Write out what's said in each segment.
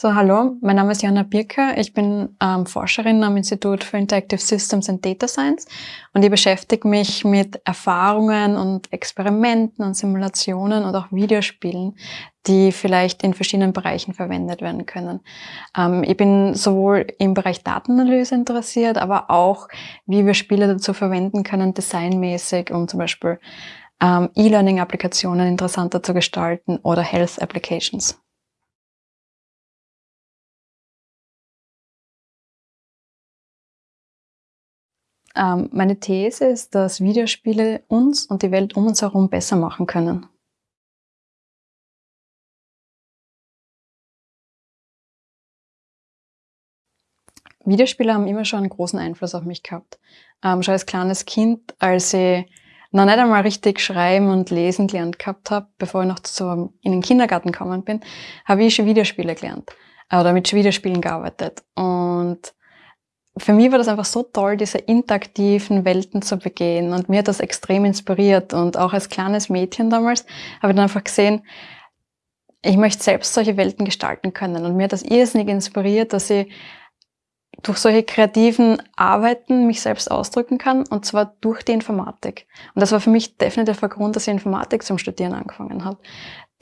So, hallo, mein Name ist Jana Birker. Ich bin ähm, Forscherin am Institut für Interactive Systems and Data Science und ich beschäftige mich mit Erfahrungen und Experimenten und Simulationen und auch Videospielen, die vielleicht in verschiedenen Bereichen verwendet werden können. Ähm, ich bin sowohl im Bereich Datenanalyse interessiert, aber auch, wie wir Spiele dazu verwenden können, designmäßig, um zum Beispiel ähm, E-Learning-Applikationen interessanter zu gestalten oder Health-Applications. Ähm, meine These ist, dass Videospiele uns und die Welt um uns herum besser machen können. Videospiele haben immer schon einen großen Einfluss auf mich gehabt. Ähm, schon als kleines Kind, als ich noch nicht einmal richtig schreiben und lesen gelernt gehabt habe, bevor ich noch so in den Kindergarten gekommen bin, habe ich schon Videospiele gelernt oder mit Videospielen gearbeitet. Und für mich war das einfach so toll, diese interaktiven Welten zu begehen. Und mir hat das extrem inspiriert. Und auch als kleines Mädchen damals habe ich dann einfach gesehen, ich möchte selbst solche Welten gestalten können. Und mir hat das irrsinnig inspiriert, dass ich durch solche kreativen Arbeiten mich selbst ausdrücken kann, und zwar durch die Informatik. Und das war für mich definitiv der Grund, dass ich Informatik zum Studieren angefangen habe.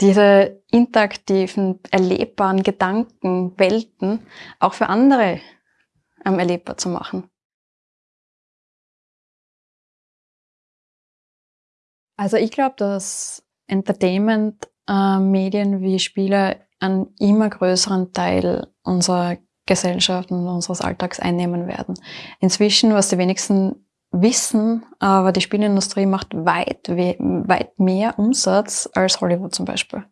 Diese interaktiven, erlebbaren Gedanken, Welten auch für andere ähm, erlebbar zu machen. Also ich glaube, dass Entertainment-Medien äh, wie Spiele einen immer größeren Teil unserer Gesellschaft und unseres Alltags einnehmen werden. Inzwischen, was die wenigsten wissen, aber die Spielindustrie macht weit, weit mehr Umsatz als Hollywood zum Beispiel.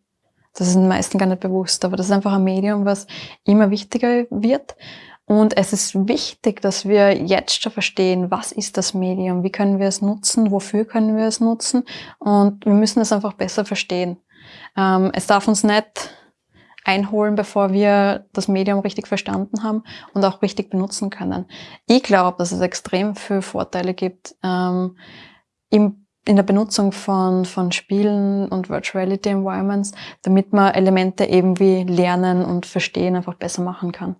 Das ist den meisten gar nicht bewusst, aber das ist einfach ein Medium, was immer wichtiger wird und es ist wichtig, dass wir jetzt schon verstehen, was ist das Medium, wie können wir es nutzen, wofür können wir es nutzen und wir müssen es einfach besser verstehen. Ähm, es darf uns nicht einholen, bevor wir das Medium richtig verstanden haben und auch richtig benutzen können. Ich glaube, dass es extrem viele Vorteile gibt ähm, im in der Benutzung von, von Spielen und Virtual Reality Environments, damit man Elemente eben wie Lernen und Verstehen einfach besser machen kann.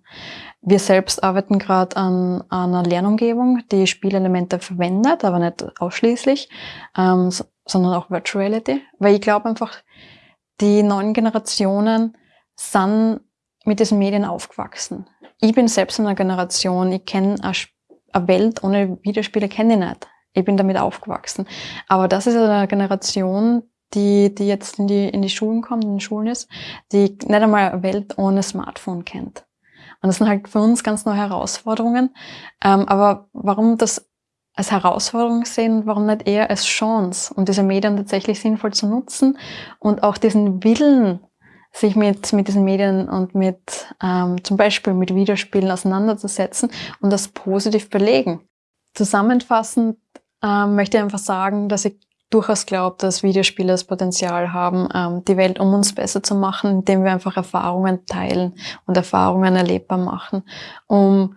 Wir selbst arbeiten gerade an, an einer Lernumgebung, die Spielelemente verwendet, aber nicht ausschließlich, ähm, sondern auch Virtual Reality, weil ich glaube einfach, die neuen Generationen sind mit diesen Medien aufgewachsen. Ich bin selbst in einer Generation, ich kenne eine Welt ohne Videospiele, kenne ich nicht. Ich bin damit aufgewachsen. Aber das ist eine Generation, die, die jetzt in die, in die Schulen kommt, in den Schulen ist, die nicht einmal eine Welt ohne Smartphone kennt. Und das sind halt für uns ganz neue Herausforderungen. Ähm, aber warum das als Herausforderung sehen, warum nicht eher als Chance, um diese Medien tatsächlich sinnvoll zu nutzen und auch diesen Willen, sich mit, mit diesen Medien und mit ähm, zum Beispiel mit Videospielen auseinanderzusetzen und das positiv belegen. Zusammenfassend ähm, möchte einfach sagen, dass ich durchaus glaube, dass Videospiele das Potenzial haben, ähm, die Welt um uns besser zu machen, indem wir einfach Erfahrungen teilen und Erfahrungen erlebbar machen, um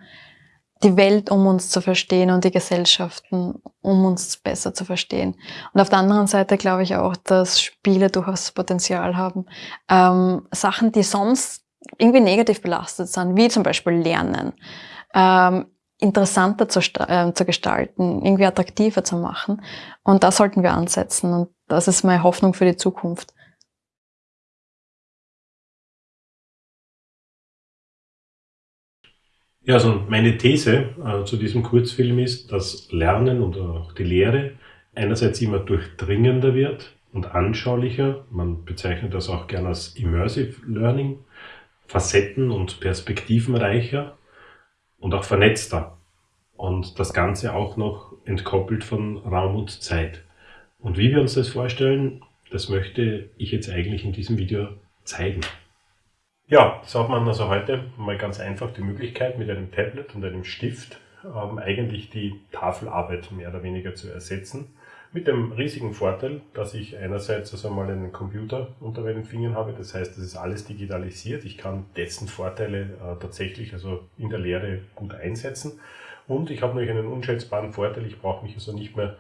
die Welt um uns zu verstehen und die Gesellschaften um uns besser zu verstehen. Und auf der anderen Seite glaube ich auch, dass Spiele durchaus Potenzial haben, ähm, Sachen, die sonst irgendwie negativ belastet sind, wie zum Beispiel Lernen, ähm, interessanter zu, äh, zu gestalten, irgendwie attraktiver zu machen. Und da sollten wir ansetzen. Und das ist meine Hoffnung für die Zukunft. Ja, also meine These äh, zu diesem Kurzfilm ist, dass Lernen und auch die Lehre einerseits immer durchdringender wird und anschaulicher. Man bezeichnet das auch gerne als Immersive Learning, facetten- und perspektivenreicher und auch vernetzter. Und das Ganze auch noch entkoppelt von Raum und Zeit. Und wie wir uns das vorstellen, das möchte ich jetzt eigentlich in diesem Video zeigen. Ja, so hat man also heute mal ganz einfach die Möglichkeit, mit einem Tablet und einem Stift ähm, eigentlich die Tafelarbeit mehr oder weniger zu ersetzen. Mit dem riesigen Vorteil, dass ich einerseits also mal einen Computer unter meinen Fingern habe, das heißt, das ist alles digitalisiert. Ich kann dessen Vorteile äh, tatsächlich also in der Lehre gut einsetzen. Und ich habe natürlich einen unschätzbaren Vorteil, ich brauche mich also nicht mehr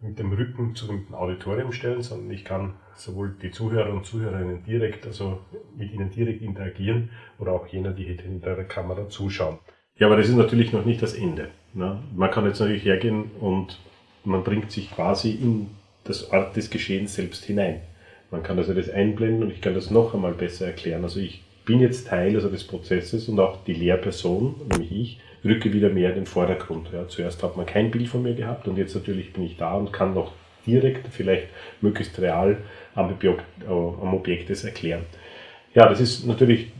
mit dem Rücken zum Auditorium stellen, sondern ich kann sowohl die Zuhörer und Zuhörerinnen direkt, also mit ihnen direkt interagieren oder auch jener, die hinter der Kamera zuschauen. Ja, aber das ist natürlich noch nicht das Ende. Ne? Man kann jetzt natürlich hergehen und man bringt sich quasi in das Art des Geschehens selbst hinein. Man kann also das einblenden und ich kann das noch einmal besser erklären. Also ich bin jetzt Teil also des Prozesses und auch die Lehrperson, nämlich ich, rücke wieder mehr in den Vordergrund. Ja, zuerst hat man kein Bild von mir gehabt und jetzt natürlich bin ich da und kann noch direkt, vielleicht möglichst real am Objekt, äh, am Objekt das erklären. Ja, das ist natürlich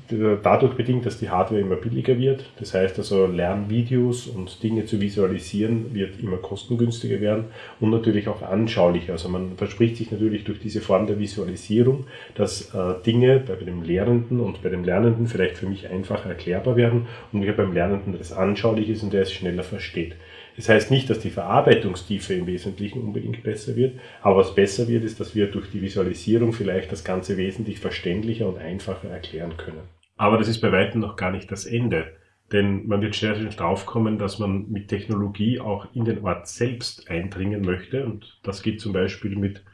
dadurch bedingt, dass die Hardware immer billiger wird. Das heißt also, Lernvideos und Dinge zu visualisieren wird immer kostengünstiger werden und natürlich auch anschaulicher. Also man verspricht sich natürlich durch diese Form der Visualisierung, dass äh, Dinge bei dem Lehrenden und bei dem Lernenden vielleicht für mich einfacher erklärbar werden und mir beim Lernenden das anschaulich ist und der es schneller versteht. Das heißt nicht, dass die Verarbeitungstiefe im Wesentlichen unbedingt besser wird, aber was besser wird, ist, dass wir durch die Visualisierung vielleicht das Ganze wesentlich verständlicher und einfacher erklären können. Aber das ist bei weitem noch gar nicht das Ende. Denn man wird schnell draufkommen, dass man mit Technologie auch in den Ort selbst eindringen möchte. Und das geht zum Beispiel mit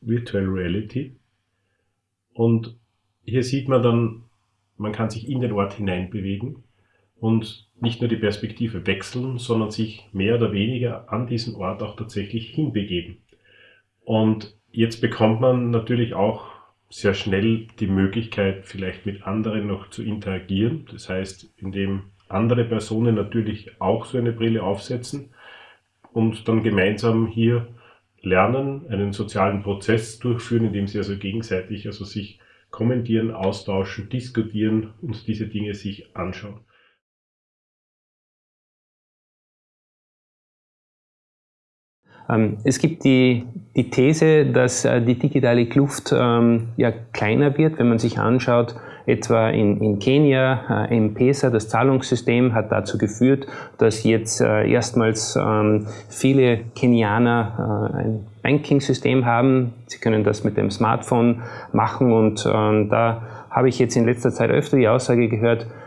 Virtual Reality. Und hier sieht man dann, man kann sich in den Ort hineinbewegen und nicht nur die Perspektive wechseln, sondern sich mehr oder weniger an diesen Ort auch tatsächlich hinbegeben. Und jetzt bekommt man natürlich auch sehr schnell die Möglichkeit, vielleicht mit anderen noch zu interagieren. Das heißt, indem andere Personen natürlich auch so eine Brille aufsetzen und dann gemeinsam hier lernen, einen sozialen Prozess durchführen, indem sie also gegenseitig also sich kommentieren, austauschen, diskutieren und diese Dinge sich anschauen. Es gibt die, die These, dass äh, die digitale Kluft ähm, ja kleiner wird, wenn man sich anschaut, etwa in, in Kenia, äh, M-Pesa, das Zahlungssystem hat dazu geführt, dass jetzt äh, erstmals ähm, viele Kenianer ein Banking-System haben. Sie können das mit dem Smartphone machen und da habe ich jetzt in letzter Zeit öfter die Aussage gehört, ähm,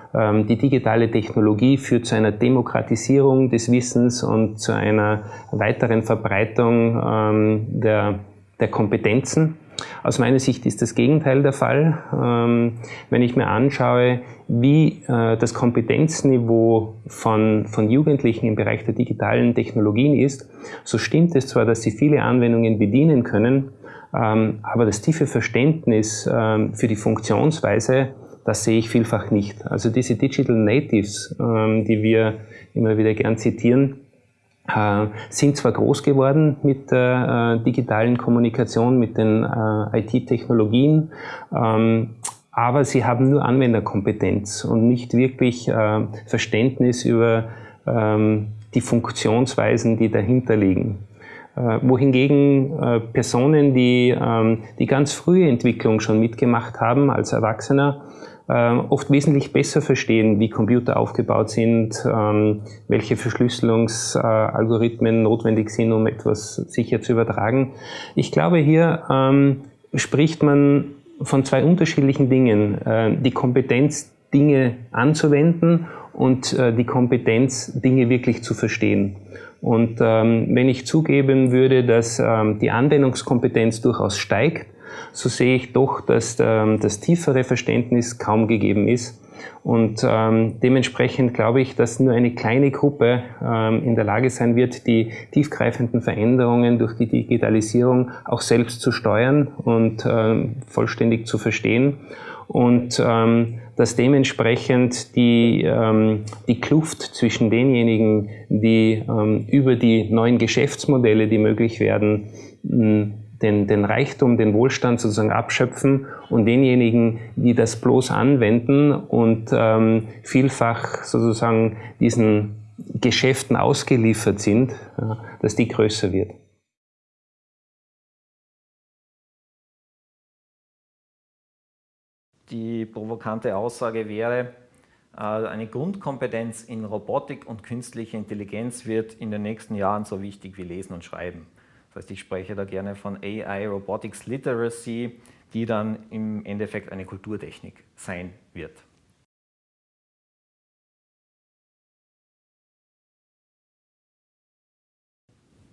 die digitale Technologie führt zu einer Demokratisierung des Wissens und zu einer weiteren Verbreitung ähm, der, der Kompetenzen. Aus meiner Sicht ist das Gegenteil der Fall. Ähm, wenn ich mir anschaue, wie äh, das Kompetenzniveau von, von Jugendlichen im Bereich der digitalen Technologien ist, so stimmt es zwar, dass sie viele Anwendungen bedienen können, aber das tiefe Verständnis für die Funktionsweise das sehe ich vielfach nicht. Also diese Digital Natives, ähm, die wir immer wieder gern zitieren, äh, sind zwar groß geworden mit der äh, digitalen Kommunikation, mit den äh, IT-Technologien, ähm, aber sie haben nur Anwenderkompetenz und nicht wirklich Verständnis über ähm, die Funktionsweisen, die dahinter liegen. Wohingegen äh, Personen, die ähm, die ganz frühe Entwicklung schon mitgemacht haben als Erwachsener, ähm, oft wesentlich besser verstehen, wie Computer aufgebaut sind, ähm, welche Verschlüsselungsalgorithmen notwendig sind, um etwas sicher zu übertragen. Ich glaube, hier ähm, spricht man von zwei unterschiedlichen Dingen. Äh, die Kompetenz, Dinge anzuwenden und äh, die Kompetenz, Dinge wirklich zu verstehen. Und wenn ich zugeben würde, dass die Anwendungskompetenz durchaus steigt, so sehe ich doch, dass ähm, das tiefere Verständnis kaum gegeben ist. Und ähm, dementsprechend glaube ich, dass nur eine kleine Gruppe ähm, in der Lage sein wird, die tiefgreifenden Veränderungen durch die Digitalisierung auch selbst zu steuern und ähm, vollständig zu verstehen. Und ähm, dass dementsprechend die, ähm, die Kluft zwischen denjenigen, die ähm, über die neuen Geschäftsmodelle, die möglich werden, den, den Reichtum, den Wohlstand sozusagen abschöpfen und denjenigen, die das bloß anwenden und ähm, vielfach sozusagen diesen Geschäften ausgeliefert sind, ja, dass die größer wird. Die provokante Aussage wäre, äh, eine Grundkompetenz in Robotik und künstlicher Intelligenz wird in den nächsten Jahren so wichtig wie Lesen und Schreiben. Das heißt, ich spreche da gerne von AI Robotics Literacy, die dann im Endeffekt eine Kulturtechnik sein wird.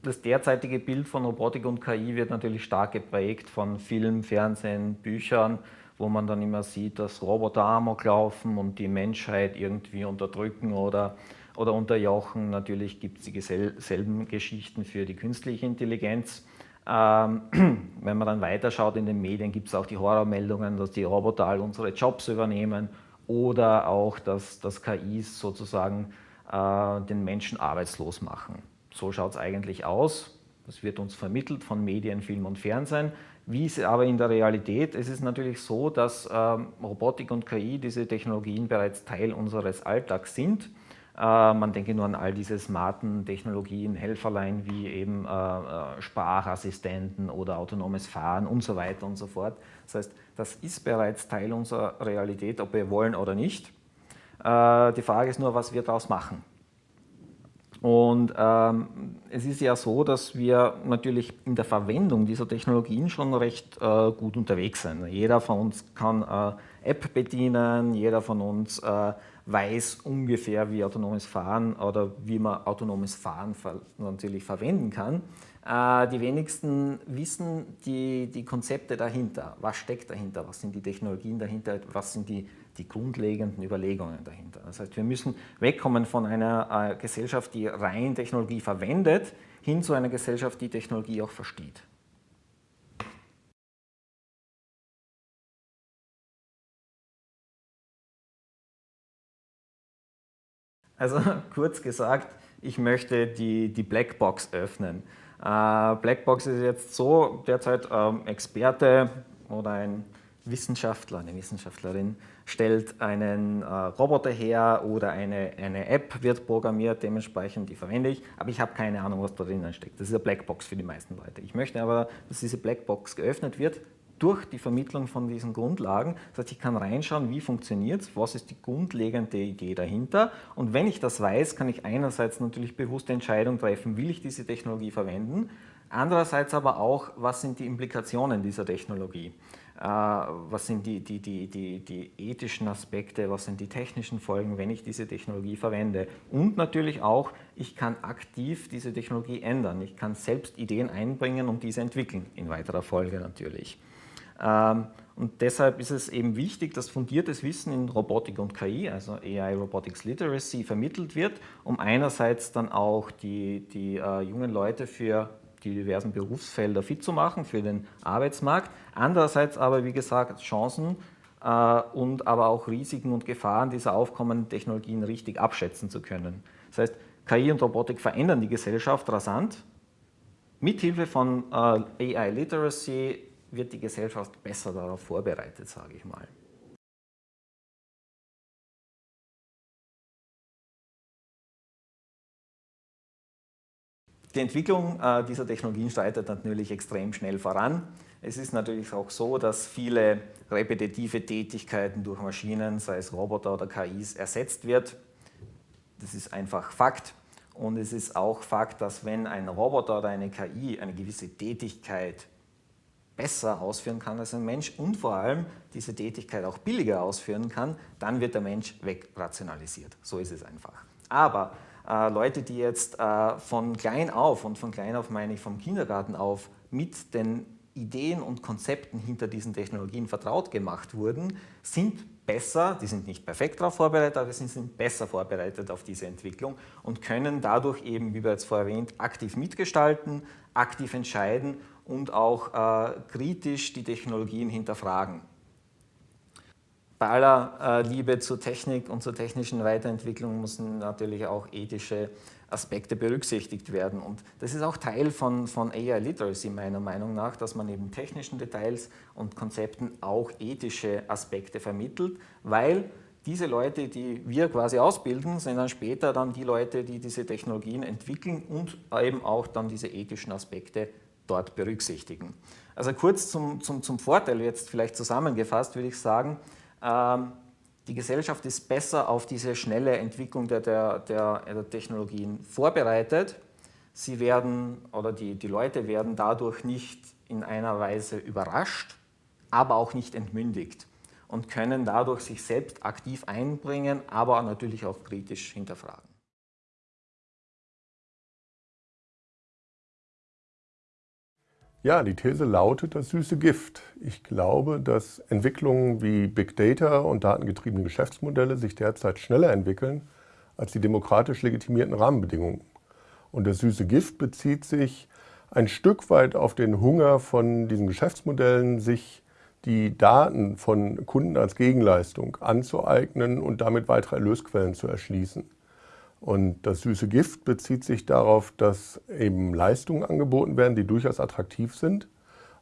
das derzeitige Bild von Robotik und KI wird natürlich stark geprägt von Film, Fernsehen, Büchern, wo man dann immer sieht, dass Roboter amok laufen und die Menschheit irgendwie unterdrücken oder, oder unterjochen. Natürlich gibt es dieselben Geschichten für die künstliche Intelligenz. Ähm, wenn man dann weiterschaut in den Medien, gibt es auch die Horrormeldungen, dass die Roboter all unsere Jobs übernehmen oder auch, dass, dass KIs sozusagen äh, den Menschen arbeitslos machen. So schaut es eigentlich aus. Das wird uns vermittelt von Medien, Film und Fernsehen. Wie ist aber in der Realität? Es ist natürlich so, dass ähm, Robotik und KI, diese Technologien bereits Teil unseres Alltags sind. Äh, man denke nur an all diese smarten Technologien, Helferlein wie eben äh, äh, Sprachassistenten oder autonomes Fahren und so weiter und so fort. Das heißt, das ist bereits Teil unserer Realität, ob wir wollen oder nicht. Die Frage ist nur, was wir daraus machen. Und ähm, es ist ja so, dass wir natürlich in der Verwendung dieser Technologien schon recht äh, gut unterwegs sind. Jeder von uns kann äh, App bedienen, jeder von uns äh, weiß ungefähr, wie autonomes Fahren oder wie man autonomes Fahren natürlich verwenden kann. Äh, die wenigsten wissen die, die Konzepte dahinter. Was steckt dahinter? Was sind die Technologien dahinter? Was sind die, die grundlegenden Überlegungen dahinter? Das heißt, wir müssen wegkommen von einer äh, Gesellschaft, die rein Technologie verwendet, hin zu einer Gesellschaft, die Technologie auch versteht. Also kurz gesagt, ich möchte die, die Blackbox öffnen. Äh, Blackbox ist jetzt so derzeit ähm, Experte oder ein Wissenschaftler, eine Wissenschaftlerin stellt einen äh, Roboter her oder eine, eine App wird programmiert, dementsprechend die verwende ich, aber ich habe keine Ahnung, was da drinnen steckt. Das ist eine Blackbox für die meisten Leute. Ich möchte aber, dass diese Blackbox geöffnet wird, durch die Vermittlung von diesen Grundlagen. Das heißt, ich kann reinschauen, wie funktioniert es, was ist die grundlegende Idee dahinter. Und wenn ich das weiß, kann ich einerseits natürlich bewusste Entscheidung treffen, will ich diese Technologie verwenden, andererseits aber auch, was sind die Implikationen dieser Technologie. Äh, was sind die, die, die, die, die ethischen Aspekte, was sind die technischen Folgen, wenn ich diese Technologie verwende. Und natürlich auch, ich kann aktiv diese Technologie ändern. Ich kann selbst Ideen einbringen und diese entwickeln, in weiterer Folge natürlich. Ähm, und deshalb ist es eben wichtig, dass fundiertes Wissen in Robotik und KI, also AI Robotics Literacy, vermittelt wird, um einerseits dann auch die, die äh, jungen Leute für die diversen Berufsfelder fit zu machen, für den Arbeitsmarkt, andererseits aber, wie gesagt, Chancen äh, und aber auch Risiken und Gefahren dieser aufkommenden Technologien richtig abschätzen zu können. Das heißt, KI und Robotik verändern die Gesellschaft rasant. Mithilfe von äh, AI Literacy wird die Gesellschaft besser darauf vorbereitet, sage ich mal. Die Entwicklung äh, dieser Technologien schreitet natürlich extrem schnell voran. Es ist natürlich auch so, dass viele repetitive Tätigkeiten durch Maschinen, sei es Roboter oder KIs, ersetzt wird. Das ist einfach Fakt. Und es ist auch Fakt, dass wenn ein Roboter oder eine KI eine gewisse Tätigkeit besser ausführen kann als ein Mensch und vor allem diese Tätigkeit auch billiger ausführen kann, dann wird der Mensch wegrationalisiert. So ist es einfach. Aber äh, Leute, die jetzt äh, von klein auf, und von klein auf meine ich vom Kindergarten auf, mit den Ideen und Konzepten hinter diesen Technologien vertraut gemacht wurden, sind besser, die sind nicht perfekt darauf vorbereitet, aber sie sind besser vorbereitet auf diese Entwicklung und können dadurch eben, wie bereits vorher erwähnt, aktiv mitgestalten, aktiv entscheiden und auch äh, kritisch die Technologien hinterfragen. Bei aller Liebe zur Technik und zur technischen Weiterentwicklung müssen natürlich auch ethische Aspekte berücksichtigt werden. Und das ist auch Teil von, von AI Literacy meiner Meinung nach, dass man neben technischen Details und Konzepten auch ethische Aspekte vermittelt, weil diese Leute, die wir quasi ausbilden, sind dann später dann die Leute, die diese Technologien entwickeln und eben auch dann diese ethischen Aspekte dort berücksichtigen. Also kurz zum, zum, zum Vorteil jetzt vielleicht zusammengefasst würde ich sagen, die Gesellschaft ist besser auf diese schnelle Entwicklung der, der, der, der Technologien vorbereitet. Sie werden oder die, die Leute werden dadurch nicht in einer Weise überrascht, aber auch nicht entmündigt und können dadurch sich selbst aktiv einbringen, aber natürlich auch kritisch hinterfragen. Ja, die These lautet das süße Gift. Ich glaube, dass Entwicklungen wie Big Data und datengetriebene Geschäftsmodelle sich derzeit schneller entwickeln als die demokratisch legitimierten Rahmenbedingungen. Und das süße Gift bezieht sich ein Stück weit auf den Hunger von diesen Geschäftsmodellen, sich die Daten von Kunden als Gegenleistung anzueignen und damit weitere Erlösquellen zu erschließen. Und das süße Gift bezieht sich darauf, dass eben Leistungen angeboten werden, die durchaus attraktiv sind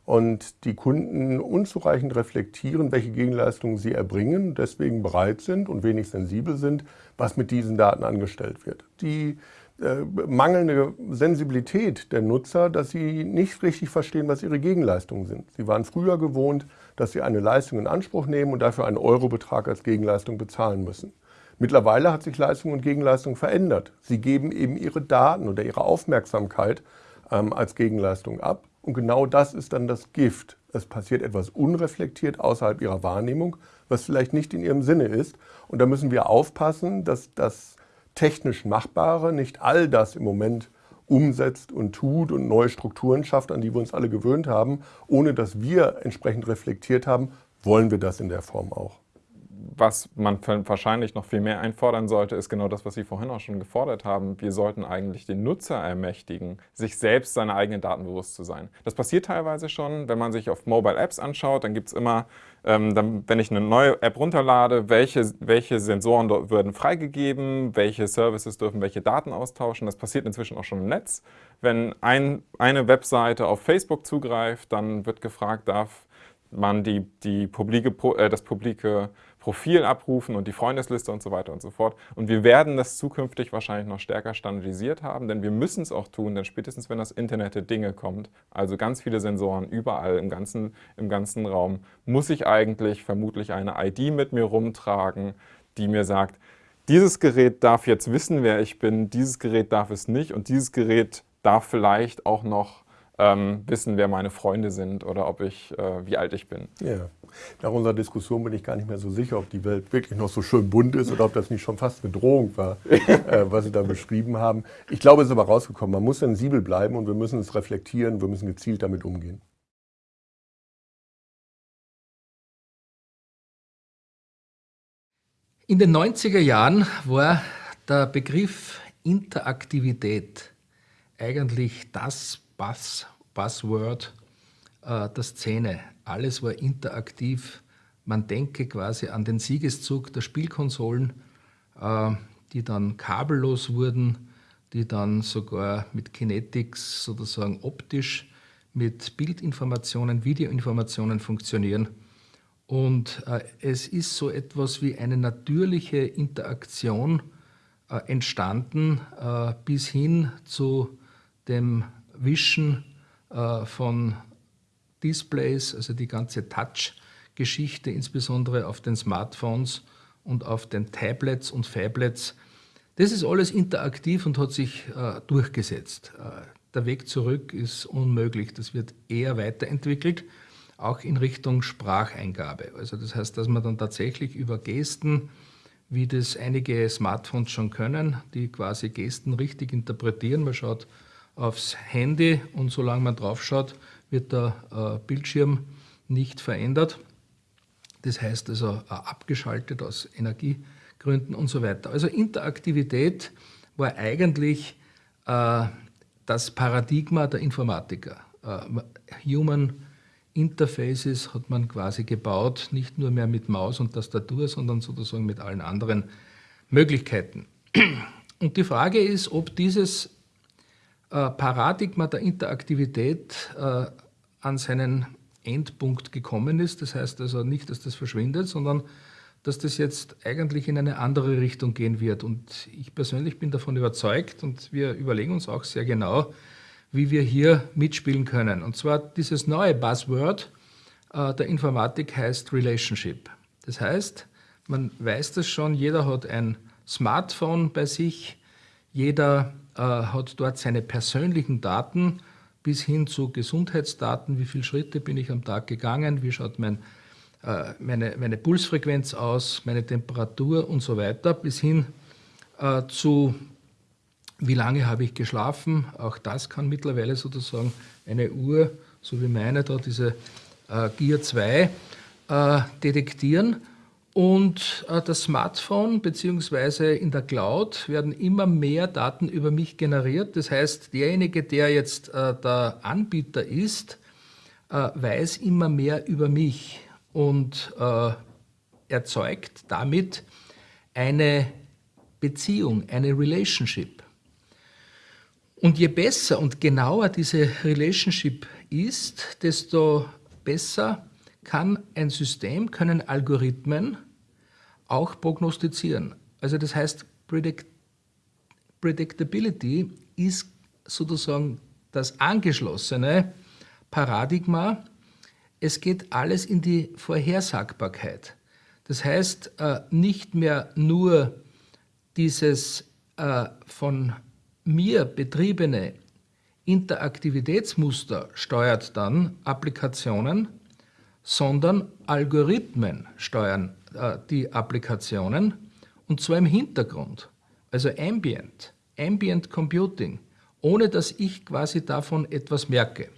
und die Kunden unzureichend reflektieren, welche Gegenleistungen sie erbringen, deswegen bereit sind und wenig sensibel sind, was mit diesen Daten angestellt wird. Die äh, mangelnde Sensibilität der Nutzer, dass sie nicht richtig verstehen, was ihre Gegenleistungen sind. Sie waren früher gewohnt, dass sie eine Leistung in Anspruch nehmen und dafür einen Eurobetrag als Gegenleistung bezahlen müssen. Mittlerweile hat sich Leistung und Gegenleistung verändert. Sie geben eben ihre Daten oder ihre Aufmerksamkeit ähm, als Gegenleistung ab. Und genau das ist dann das Gift. Es passiert etwas unreflektiert außerhalb ihrer Wahrnehmung, was vielleicht nicht in ihrem Sinne ist. Und da müssen wir aufpassen, dass das technisch Machbare nicht all das im Moment umsetzt und tut und neue Strukturen schafft, an die wir uns alle gewöhnt haben, ohne dass wir entsprechend reflektiert haben, wollen wir das in der Form auch was man wahrscheinlich noch viel mehr einfordern sollte, ist genau das, was Sie vorhin auch schon gefordert haben. Wir sollten eigentlich den Nutzer ermächtigen, sich selbst seine eigenen Daten bewusst zu sein. Das passiert teilweise schon, wenn man sich auf Mobile Apps anschaut, dann gibt es immer, ähm, dann, wenn ich eine neue App runterlade, welche, welche Sensoren dort werden freigegeben, welche Services dürfen welche Daten austauschen. Das passiert inzwischen auch schon im Netz. Wenn ein, eine Webseite auf Facebook zugreift, dann wird gefragt, darf man die, die publike, äh, das publike Profil abrufen und die Freundesliste und so weiter und so fort. Und wir werden das zukünftig wahrscheinlich noch stärker standardisiert haben, denn wir müssen es auch tun, denn spätestens wenn das Internet der Dinge kommt, also ganz viele Sensoren überall im ganzen, im ganzen Raum, muss ich eigentlich vermutlich eine ID mit mir rumtragen, die mir sagt, dieses Gerät darf jetzt wissen, wer ich bin, dieses Gerät darf es nicht und dieses Gerät darf vielleicht auch noch ähm, wissen, wer meine Freunde sind oder ob ich, äh, wie alt ich bin. Ja. Nach unserer Diskussion bin ich gar nicht mehr so sicher, ob die Welt wirklich noch so schön bunt ist oder ob das nicht schon fast eine Drohung war, äh, was Sie da beschrieben haben. Ich glaube, es ist aber rausgekommen. Man muss sensibel bleiben und wir müssen es reflektieren, wir müssen gezielt damit umgehen. In den 90er Jahren war der Begriff Interaktivität eigentlich das Buzz, Buzzword äh, der Szene. Alles war interaktiv. Man denke quasi an den Siegeszug der Spielkonsolen, äh, die dann kabellos wurden, die dann sogar mit Kinetics sozusagen optisch mit Bildinformationen, Videoinformationen funktionieren. Und äh, es ist so etwas wie eine natürliche Interaktion äh, entstanden äh, bis hin zu dem Wischen äh, von Displays, also die ganze Touch-Geschichte, insbesondere auf den Smartphones und auf den Tablets und Fablets. Das ist alles interaktiv und hat sich äh, durchgesetzt. Äh, der Weg zurück ist unmöglich. Das wird eher weiterentwickelt, auch in Richtung Spracheingabe. Also das heißt, dass man dann tatsächlich über Gesten, wie das einige Smartphones schon können, die quasi Gesten richtig interpretieren. Man schaut aufs Handy und solange man drauf schaut, wird der äh, Bildschirm nicht verändert. Das heißt also äh, abgeschaltet aus Energiegründen und so weiter. Also Interaktivität war eigentlich äh, das Paradigma der Informatiker. Human Interfaces hat man quasi gebaut, nicht nur mehr mit Maus und Tastatur, sondern sozusagen mit allen anderen Möglichkeiten. Und die Frage ist, ob dieses Paradigma der Interaktivität äh, an seinen Endpunkt gekommen ist. Das heißt also nicht, dass das verschwindet, sondern dass das jetzt eigentlich in eine andere Richtung gehen wird. Und ich persönlich bin davon überzeugt und wir überlegen uns auch sehr genau, wie wir hier mitspielen können. Und zwar dieses neue Buzzword äh, der Informatik heißt Relationship. Das heißt, man weiß das schon, jeder hat ein Smartphone bei sich, jeder äh, hat dort seine persönlichen Daten bis hin zu Gesundheitsdaten, wie viele Schritte bin ich am Tag gegangen, wie schaut mein, äh, meine, meine Pulsfrequenz aus, meine Temperatur und so weiter, bis hin äh, zu wie lange habe ich geschlafen. Auch das kann mittlerweile sozusagen eine Uhr so wie meine da, diese äh, Gear 2, äh, detektieren. Und äh, das Smartphone bzw. in der Cloud werden immer mehr Daten über mich generiert. Das heißt, derjenige, der jetzt äh, der Anbieter ist, äh, weiß immer mehr über mich und erzeugt damit eine Beziehung, eine Relationship. Und je besser und genauer diese Relationship ist, desto besser kann ein System, können Algorithmen auch prognostizieren. Also das heißt, Predict Predictability ist sozusagen das angeschlossene Paradigma. Es geht alles in die Vorhersagbarkeit. Das heißt, äh, nicht mehr nur dieses äh, von mir betriebene Interaktivitätsmuster steuert dann Applikationen, sondern Algorithmen steuern äh, die Applikationen und zwar im Hintergrund, also Ambient, Ambient Computing, ohne dass ich quasi davon etwas merke.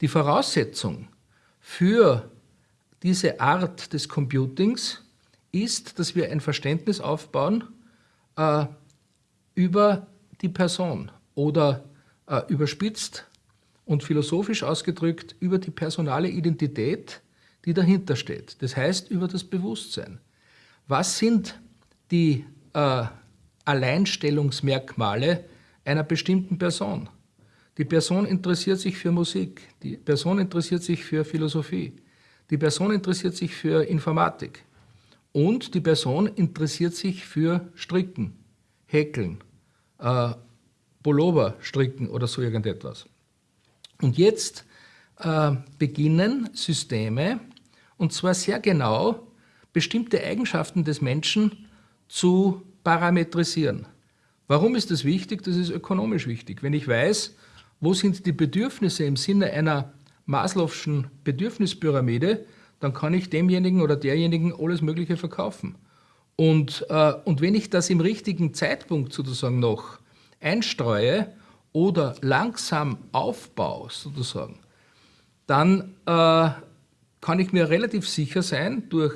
Die Voraussetzung für diese Art des Computings ist, dass wir ein Verständnis aufbauen äh, über die Person oder äh, überspitzt und philosophisch ausgedrückt über die personale Identität, die dahinter steht. Das heißt über das Bewusstsein. Was sind die äh, Alleinstellungsmerkmale einer bestimmten Person? Die Person interessiert sich für Musik, die Person interessiert sich für Philosophie, die Person interessiert sich für Informatik und die Person interessiert sich für Stricken, Häkeln, äh, Pullover stricken oder so irgendetwas. Und jetzt äh, beginnen Systeme, und zwar sehr genau, bestimmte Eigenschaften des Menschen zu parametrisieren. Warum ist das wichtig? Das ist ökonomisch wichtig. Wenn ich weiß, wo sind die Bedürfnisse im Sinne einer Maslow'schen Bedürfnispyramide, dann kann ich demjenigen oder derjenigen alles Mögliche verkaufen. Und, äh, und wenn ich das im richtigen Zeitpunkt sozusagen noch einstreue oder langsam aufbaue sozusagen, dann äh, kann ich mir relativ sicher sein, durch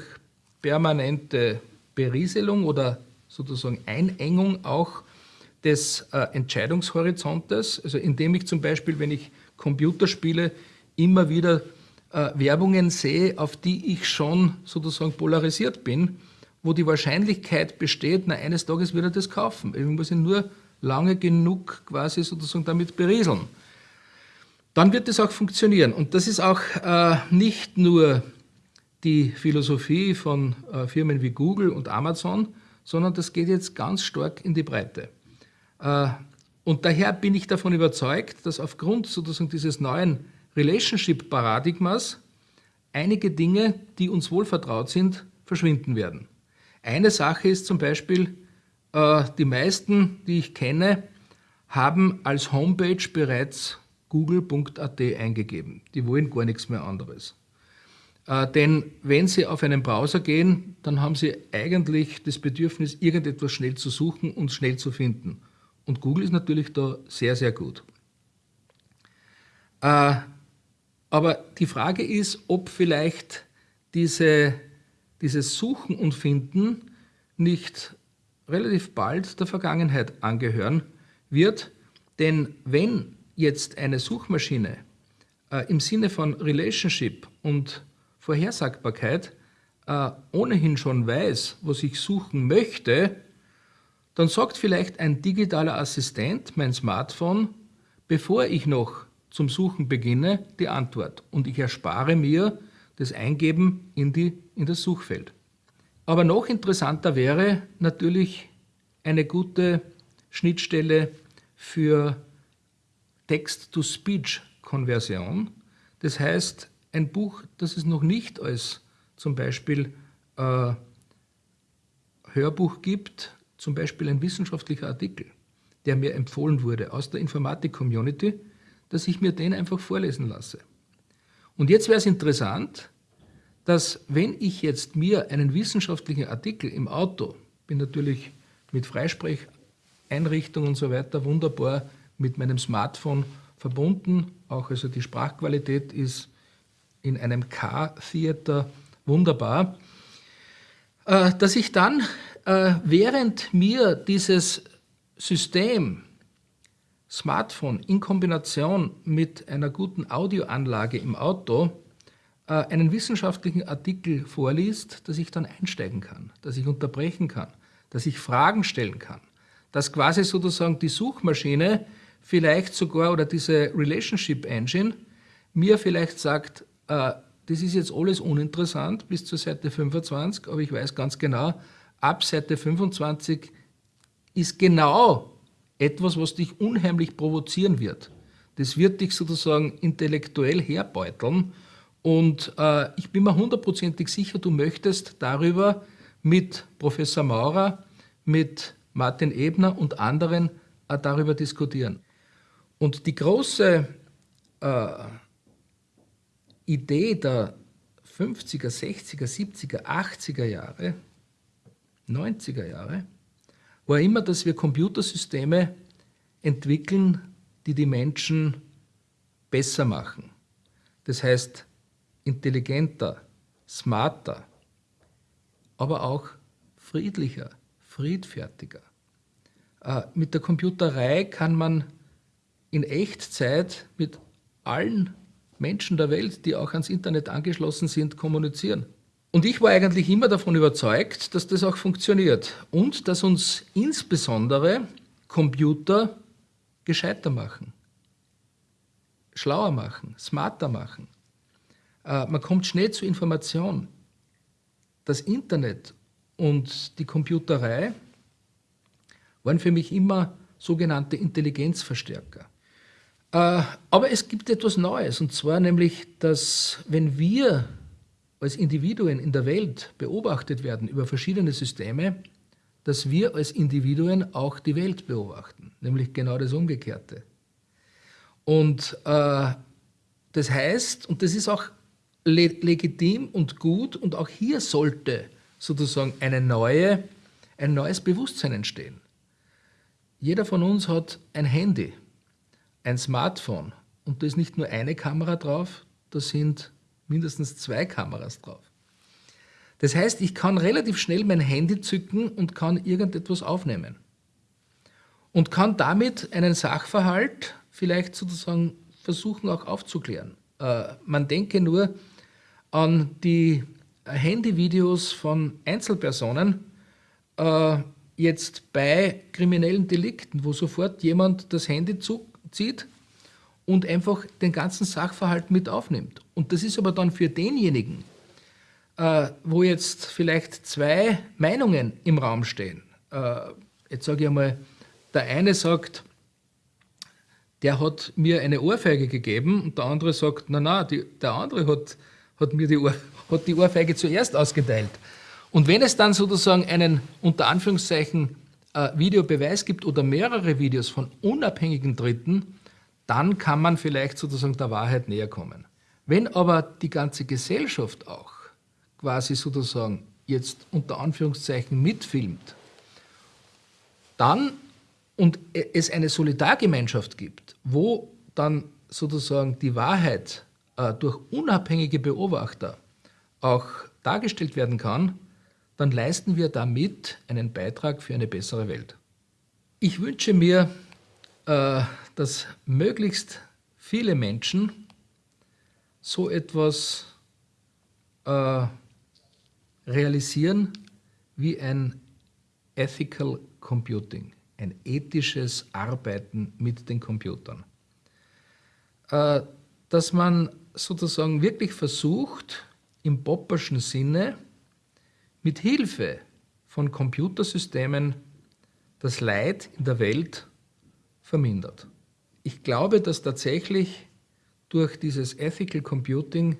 permanente Berieselung oder sozusagen Einengung auch des äh, Entscheidungshorizontes, also indem ich zum Beispiel, wenn ich Computerspiele, immer wieder äh, Werbungen sehe, auf die ich schon sozusagen polarisiert bin, wo die Wahrscheinlichkeit besteht, na, eines Tages wird er das kaufen. Ich muss ihn nur lange genug quasi sozusagen damit berieseln dann wird es auch funktionieren. Und das ist auch äh, nicht nur die Philosophie von äh, Firmen wie Google und Amazon, sondern das geht jetzt ganz stark in die Breite. Äh, und daher bin ich davon überzeugt, dass aufgrund sozusagen dieses neuen Relationship-Paradigmas einige Dinge, die uns wohl vertraut sind, verschwinden werden. Eine Sache ist zum Beispiel, äh, die meisten, die ich kenne, haben als Homepage bereits google.at eingegeben. Die wollen gar nichts mehr anderes. Äh, denn wenn Sie auf einen Browser gehen, dann haben Sie eigentlich das Bedürfnis, irgendetwas schnell zu suchen und schnell zu finden. Und Google ist natürlich da sehr, sehr gut. Äh, aber die Frage ist, ob vielleicht diese, dieses Suchen und Finden nicht relativ bald der Vergangenheit angehören wird. Denn wenn jetzt eine Suchmaschine äh, im Sinne von Relationship und Vorhersagbarkeit äh, ohnehin schon weiß, was ich suchen möchte, dann sagt vielleicht ein digitaler Assistent, mein Smartphone, bevor ich noch zum Suchen beginne, die Antwort. Und ich erspare mir das Eingeben in, die, in das Suchfeld. Aber noch interessanter wäre natürlich eine gute Schnittstelle für Text-to-Speech-Konversion. Das heißt, ein Buch, das es noch nicht als zum Beispiel äh, Hörbuch gibt, zum Beispiel ein wissenschaftlicher Artikel, der mir empfohlen wurde aus der Informatik-Community, dass ich mir den einfach vorlesen lasse. Und jetzt wäre es interessant, dass wenn ich jetzt mir einen wissenschaftlichen Artikel im Auto, bin natürlich mit Freisprecheinrichtung und so weiter wunderbar mit meinem Smartphone verbunden, auch also die Sprachqualität ist in einem K-Theater wunderbar, äh, dass ich dann, äh, während mir dieses System Smartphone in Kombination mit einer guten Audioanlage im Auto äh, einen wissenschaftlichen Artikel vorliest, dass ich dann einsteigen kann, dass ich unterbrechen kann, dass ich Fragen stellen kann, dass quasi sozusagen die Suchmaschine vielleicht sogar oder diese Relationship Engine mir vielleicht sagt, äh, das ist jetzt alles uninteressant bis zur Seite 25, aber ich weiß ganz genau, ab Seite 25 ist genau etwas, was dich unheimlich provozieren wird. Das wird dich sozusagen intellektuell herbeuteln und äh, ich bin mir hundertprozentig sicher, du möchtest darüber mit Professor Maurer, mit Martin Ebner und anderen äh, darüber diskutieren. Und die große äh, Idee der 50er, 60er, 70er, 80er Jahre, 90er Jahre, war immer, dass wir Computersysteme entwickeln, die die Menschen besser machen. Das heißt, intelligenter, smarter, aber auch friedlicher, friedfertiger. Äh, mit der Computerei kann man in Echtzeit mit allen Menschen der Welt, die auch ans Internet angeschlossen sind, kommunizieren. Und ich war eigentlich immer davon überzeugt, dass das auch funktioniert und dass uns insbesondere Computer gescheiter machen, schlauer machen, smarter machen. Äh, man kommt schnell zu Information. Das Internet und die Computerei waren für mich immer sogenannte Intelligenzverstärker. Äh, aber es gibt etwas Neues, und zwar nämlich, dass wenn wir als Individuen in der Welt beobachtet werden über verschiedene Systeme, dass wir als Individuen auch die Welt beobachten, nämlich genau das Umgekehrte. Und äh, das heißt, und das ist auch le legitim und gut, und auch hier sollte sozusagen eine neue, ein neues Bewusstsein entstehen. Jeder von uns hat ein Handy, ein Smartphone, und da ist nicht nur eine Kamera drauf, da sind mindestens zwei Kameras drauf. Das heißt, ich kann relativ schnell mein Handy zücken und kann irgendetwas aufnehmen. Und kann damit einen Sachverhalt vielleicht sozusagen versuchen auch aufzuklären. Äh, man denke nur an die Handyvideos von Einzelpersonen, äh, jetzt bei kriminellen Delikten, wo sofort jemand das Handy zieht und einfach den ganzen Sachverhalt mit aufnimmt. Und das ist aber dann für denjenigen, äh, wo jetzt vielleicht zwei Meinungen im Raum stehen. Äh, jetzt sage ich einmal, der eine sagt, der hat mir eine Ohrfeige gegeben und der andere sagt, na na, der andere hat, hat mir die, Ohr, hat die Ohrfeige zuerst ausgeteilt. Und wenn es dann sozusagen einen unter Anführungszeichen äh, Videobeweis gibt oder mehrere Videos von unabhängigen Dritten, dann kann man vielleicht sozusagen der Wahrheit näher kommen. Wenn aber die ganze Gesellschaft auch quasi sozusagen jetzt unter Anführungszeichen mitfilmt, dann und es eine Solidargemeinschaft gibt, wo dann sozusagen die Wahrheit äh, durch unabhängige Beobachter auch dargestellt werden kann, dann leisten wir damit einen Beitrag für eine bessere Welt. Ich wünsche mir, äh, dass möglichst viele Menschen so etwas äh, realisieren wie ein Ethical Computing, ein ethisches Arbeiten mit den Computern. Äh, dass man sozusagen wirklich versucht, im Popperschen Sinne mit Hilfe von Computersystemen das Leid in der Welt vermindert. Ich glaube, dass tatsächlich durch dieses Ethical Computing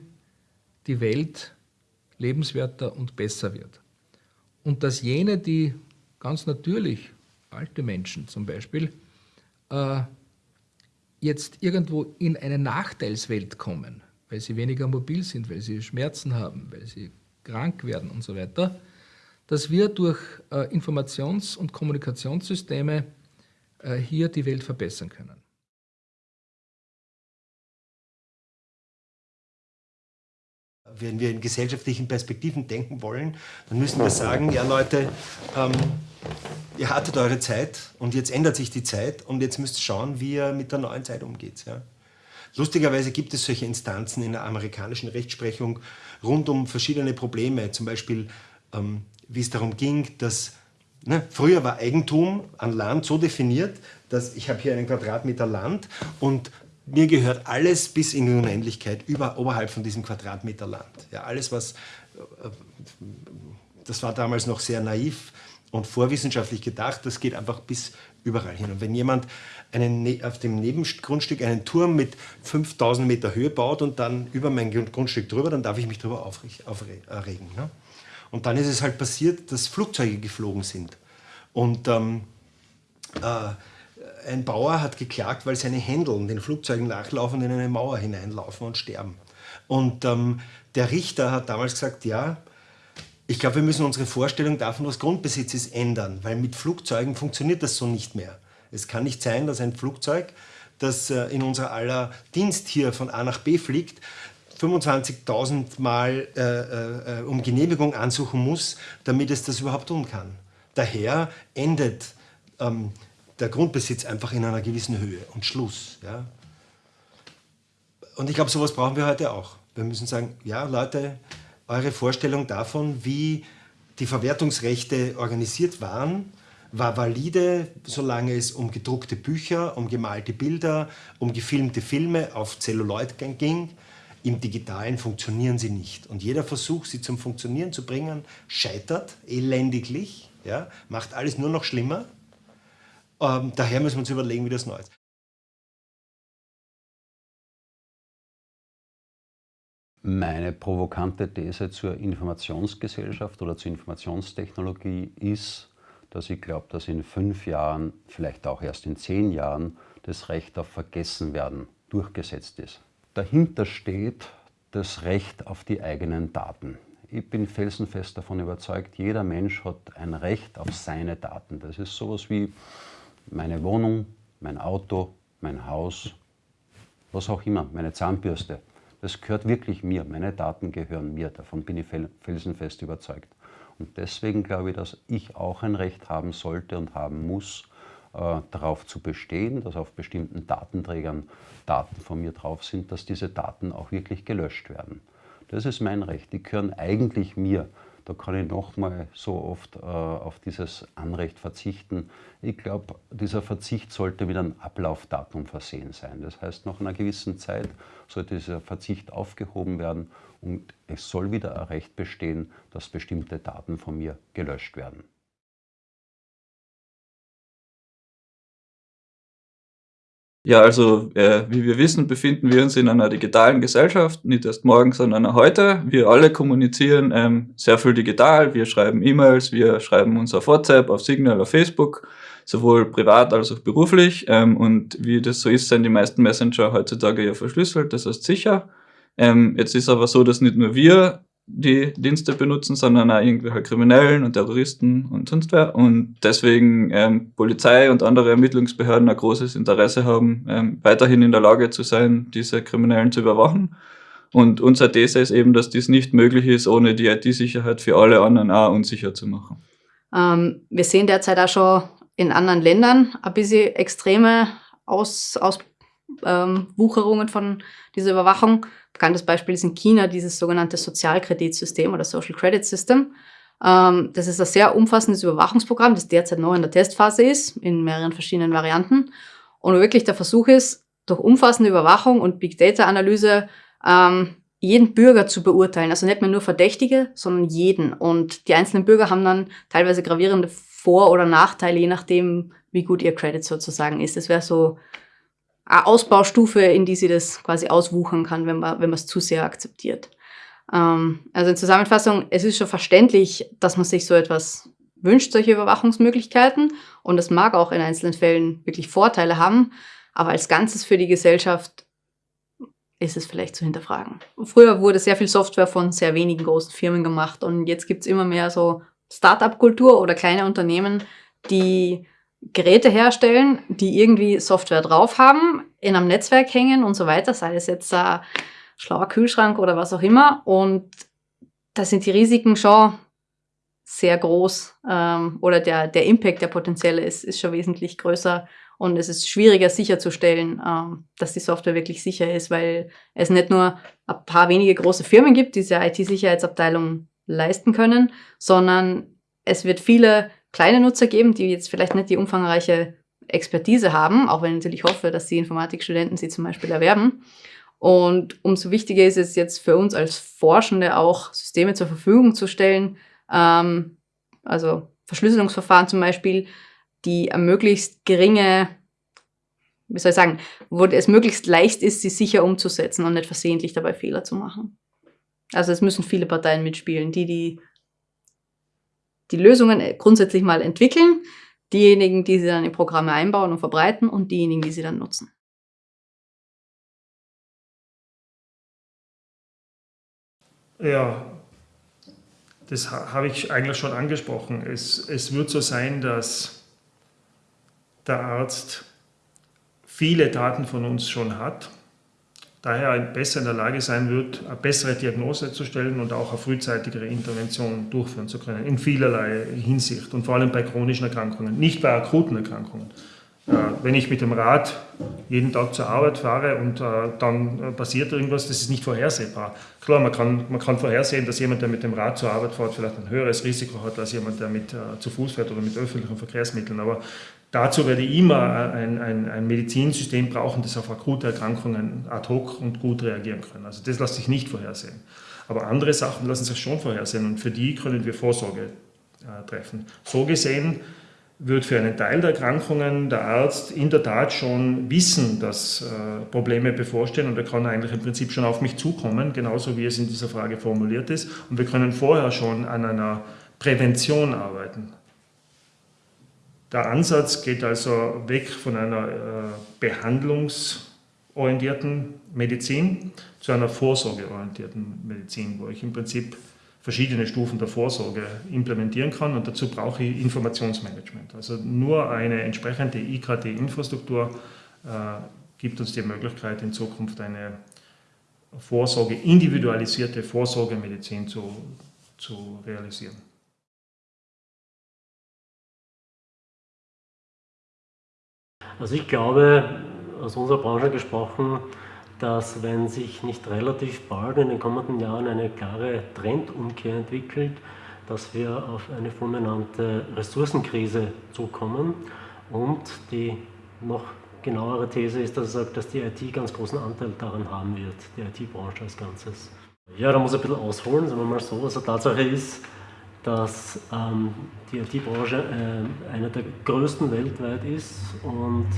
die Welt lebenswerter und besser wird. Und dass jene, die ganz natürlich, alte Menschen zum Beispiel, äh, jetzt irgendwo in eine Nachteilswelt kommen, weil sie weniger mobil sind, weil sie Schmerzen haben, weil sie krank werden und so weiter, dass wir durch äh, Informations- und Kommunikationssysteme äh, hier die Welt verbessern können. Wenn wir in gesellschaftlichen Perspektiven denken wollen, dann müssen wir sagen, ja Leute, ähm, ihr hattet eure Zeit und jetzt ändert sich die Zeit und jetzt müsst ihr schauen, wie ihr mit der neuen Zeit umgeht. Ja? Lustigerweise gibt es solche Instanzen in der amerikanischen Rechtsprechung rund um verschiedene Probleme, zum Beispiel ähm, wie es darum ging, dass ne, früher war Eigentum an Land so definiert, dass ich habe hier einen Quadratmeter Land und mir gehört alles bis in die Unendlichkeit über, oberhalb von diesem Quadratmeter Land. Ja, alles, was, äh, das war damals noch sehr naiv und vorwissenschaftlich gedacht, das geht einfach bis überall hin. Und wenn jemand einen, ne, auf dem Nebengrundstück einen Turm mit 5000 Meter Höhe baut und dann über mein Grundstück drüber, dann darf ich mich darüber aufregen. Ne? Und dann ist es halt passiert, dass Flugzeuge geflogen sind. Und ähm, äh, ein Bauer hat geklagt, weil seine Händel den Flugzeugen nachlaufen und in eine Mauer hineinlaufen und sterben. Und ähm, der Richter hat damals gesagt, ja, ich glaube, wir müssen unsere Vorstellung davon, was Grundbesitz ist, ändern, weil mit Flugzeugen funktioniert das so nicht mehr. Es kann nicht sein, dass ein Flugzeug, das äh, in unser aller Dienst hier von A nach B fliegt, 25.000 Mal äh, äh, um Genehmigung ansuchen muss, damit es das überhaupt tun kann. Daher endet ähm, der Grundbesitz einfach in einer gewissen Höhe und Schluss. Ja? Und ich glaube, sowas brauchen wir heute auch. Wir müssen sagen, ja Leute, eure Vorstellung davon, wie die Verwertungsrechte organisiert waren, war valide, solange es um gedruckte Bücher, um gemalte Bilder, um gefilmte Filme auf Celluloid ging. Im Digitalen funktionieren sie nicht. Und jeder Versuch, sie zum Funktionieren zu bringen, scheitert elendiglich, ja, macht alles nur noch schlimmer. Ähm, daher müssen wir uns überlegen, wie das neu ist. Meine provokante These zur Informationsgesellschaft oder zur Informationstechnologie ist, dass ich glaube, dass in fünf Jahren, vielleicht auch erst in zehn Jahren, das Recht auf Vergessenwerden durchgesetzt ist. Dahinter steht das Recht auf die eigenen Daten. Ich bin felsenfest davon überzeugt, jeder Mensch hat ein Recht auf seine Daten. Das ist sowas wie meine Wohnung, mein Auto, mein Haus, was auch immer, meine Zahnbürste. Das gehört wirklich mir, meine Daten gehören mir, davon bin ich felsenfest überzeugt. Und deswegen glaube ich, dass ich auch ein Recht haben sollte und haben muss, äh, darauf zu bestehen, dass auf bestimmten Datenträgern Daten von mir drauf sind, dass diese Daten auch wirklich gelöscht werden. Das ist mein Recht. Die gehören eigentlich mir. Da kann ich nochmal so oft äh, auf dieses Anrecht verzichten. Ich glaube, dieser Verzicht sollte mit einem Ablaufdatum versehen sein. Das heißt, nach einer gewissen Zeit sollte dieser Verzicht aufgehoben werden und es soll wieder ein Recht bestehen, dass bestimmte Daten von mir gelöscht werden. Ja, also äh, wie wir wissen, befinden wir uns in einer digitalen Gesellschaft, nicht erst morgen, sondern heute. Wir alle kommunizieren ähm, sehr viel digital. Wir schreiben E-Mails, wir schreiben uns auf WhatsApp, auf Signal, auf Facebook, sowohl privat als auch beruflich. Ähm, und wie das so ist, sind die meisten Messenger heutzutage ja verschlüsselt, das heißt sicher. Ähm, jetzt ist aber so, dass nicht nur wir die Dienste benutzen, sondern auch irgendwelche Kriminellen und Terroristen und sonst wer. Und deswegen ähm, Polizei und andere Ermittlungsbehörden ein großes Interesse haben, ähm, weiterhin in der Lage zu sein, diese Kriminellen zu überwachen. Und unsere These ist eben, dass dies nicht möglich ist, ohne die IT-Sicherheit für alle anderen auch unsicher zu machen. Ähm, wir sehen derzeit auch schon in anderen Ländern ein bisschen extreme Aus, Auswucherungen ähm, von dieser Überwachung. Bekanntes Beispiel ist in China dieses sogenannte Sozialkreditsystem oder Social Credit System. Ähm, das ist ein sehr umfassendes Überwachungsprogramm, das derzeit noch in der Testphase ist, in mehreren verschiedenen Varianten. Und wirklich der Versuch ist, durch umfassende Überwachung und Big Data Analyse ähm, jeden Bürger zu beurteilen. Also nicht mehr nur Verdächtige, sondern jeden. Und die einzelnen Bürger haben dann teilweise gravierende Vor- oder Nachteile, je nachdem, wie gut ihr Credit sozusagen ist. Das wäre so Ausbaustufe, in die sie das quasi auswuchern kann, wenn man wenn man es zu sehr akzeptiert. Ähm, also in Zusammenfassung, es ist schon verständlich, dass man sich so etwas wünscht, solche Überwachungsmöglichkeiten. Und es mag auch in einzelnen Fällen wirklich Vorteile haben. Aber als Ganzes für die Gesellschaft ist es vielleicht zu hinterfragen. Früher wurde sehr viel Software von sehr wenigen großen Firmen gemacht und jetzt gibt es immer mehr so Start-up-Kultur oder kleine Unternehmen, die Geräte herstellen, die irgendwie Software drauf haben, in einem Netzwerk hängen und so weiter, sei es jetzt äh, schlauer Kühlschrank oder was auch immer. Und da sind die Risiken schon sehr groß ähm, oder der, der Impact, der potenzielle ist, ist schon wesentlich größer und es ist schwieriger sicherzustellen, ähm, dass die Software wirklich sicher ist, weil es nicht nur ein paar wenige große Firmen gibt, die diese IT-Sicherheitsabteilung leisten können, sondern es wird viele kleine Nutzer geben, die jetzt vielleicht nicht die umfangreiche Expertise haben, auch wenn ich natürlich hoffe, dass die Informatikstudenten sie zum Beispiel erwerben. Und umso wichtiger ist es jetzt für uns als Forschende auch, Systeme zur Verfügung zu stellen, ähm, also Verschlüsselungsverfahren zum Beispiel, die möglichst geringe, wie soll ich sagen, wo es möglichst leicht ist, sie sicher umzusetzen und nicht versehentlich dabei Fehler zu machen. Also es müssen viele Parteien mitspielen, die die, die Lösungen grundsätzlich mal entwickeln, diejenigen, die sie dann in Programme einbauen und verbreiten und diejenigen, die sie dann nutzen. Ja, das habe ich eigentlich schon angesprochen. Es, es wird so sein, dass der Arzt viele Daten von uns schon hat, daher besser in der Lage sein wird, eine bessere Diagnose zu stellen und auch eine frühzeitigere Intervention durchführen zu können, in vielerlei Hinsicht und vor allem bei chronischen Erkrankungen, nicht bei akuten Erkrankungen. Äh, wenn ich mit dem Rad jeden Tag zur Arbeit fahre und äh, dann äh, passiert irgendwas, das ist nicht vorhersehbar. Klar, man kann, man kann vorhersehen, dass jemand, der mit dem Rad zur Arbeit fährt, vielleicht ein höheres Risiko hat als jemand, der mit, zu Fuß fährt oder mit öffentlichen Verkehrsmitteln. Aber dazu werde ich immer ein, ein, ein Medizinsystem brauchen, das auf akute Erkrankungen ad hoc und gut reagieren kann. Also das lässt sich nicht vorhersehen. Aber andere Sachen lassen sich schon vorhersehen und für die können wir Vorsorge treffen. So gesehen wird für einen Teil der Erkrankungen der Arzt in der Tat schon wissen, dass äh, Probleme bevorstehen und er kann eigentlich im Prinzip schon auf mich zukommen, genauso wie es in dieser Frage formuliert ist. Und wir können vorher schon an einer Prävention arbeiten. Der Ansatz geht also weg von einer äh, behandlungsorientierten Medizin zu einer vorsorgeorientierten Medizin, wo ich im Prinzip verschiedene Stufen der Vorsorge implementieren kann und dazu brauche ich Informationsmanagement. Also nur eine entsprechende IKT-Infrastruktur äh, gibt uns die Möglichkeit, in Zukunft eine Vorsorge, individualisierte Vorsorgemedizin zu, zu realisieren. Also ich glaube, aus unserer Branche gesprochen, dass wenn sich nicht relativ bald in den kommenden Jahren eine klare Trendumkehr entwickelt, dass wir auf eine fulminante Ressourcenkrise zukommen. Und die noch genauere These ist, dass sagt, dass die IT ganz großen Anteil daran haben wird, die IT-Branche als Ganzes. Ja, da muss ich ein bisschen ausholen, sagen wir mal so. Also Tatsache ist, dass ähm, die IT-Branche äh, eine der größten weltweit ist und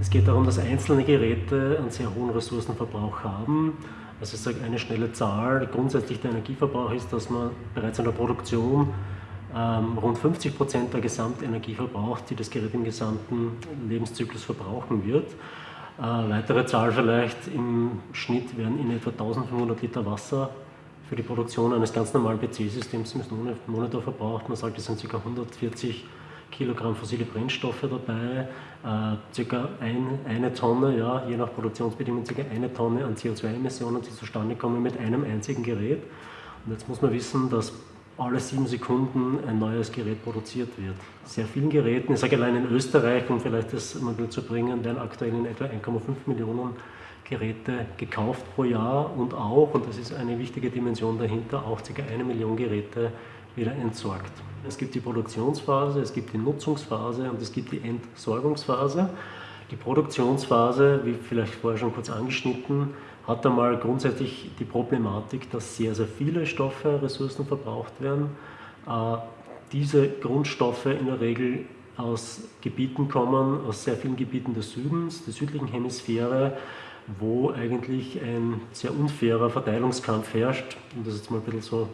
es geht darum, dass einzelne Geräte einen sehr hohen Ressourcenverbrauch haben. Also ich sage eine schnelle Zahl, grundsätzlich der Energieverbrauch ist, dass man bereits in der Produktion ähm, rund 50 Prozent der Gesamtenergie verbraucht, die das Gerät im gesamten Lebenszyklus verbrauchen wird. Äh, weitere Zahl vielleicht, im Schnitt werden in etwa 1500 Liter Wasser für die Produktion eines ganz normalen PC-Systems im Monitor verbraucht. Man sagt, es sind ca. 140 Kilogramm fossile Brennstoffe dabei, äh, circa ein, eine Tonne, ja, je nach Produktionsbedingungen circa eine Tonne an CO2-Emissionen, die zustande kommen mit einem einzigen Gerät. Und jetzt muss man wissen, dass alle sieben Sekunden ein neues Gerät produziert wird. Sehr vielen Geräten, ich sage allein in Österreich, um vielleicht das mal zu bringen, werden aktuell in etwa 1,5 Millionen Geräte gekauft pro Jahr und auch, und das ist eine wichtige Dimension dahinter, auch ca. eine Million Geräte wieder entsorgt. Es gibt die Produktionsphase, es gibt die Nutzungsphase und es gibt die Entsorgungsphase. Die Produktionsphase, wie vielleicht vorher schon kurz angeschnitten, hat einmal grundsätzlich die Problematik, dass sehr, sehr viele Stoffe, Ressourcen verbraucht werden. Äh, diese Grundstoffe in der Regel aus Gebieten kommen, aus sehr vielen Gebieten des Südens, der südlichen Hemisphäre, wo eigentlich ein sehr unfairer Verteilungskampf herrscht, um das jetzt mal ein bisschen so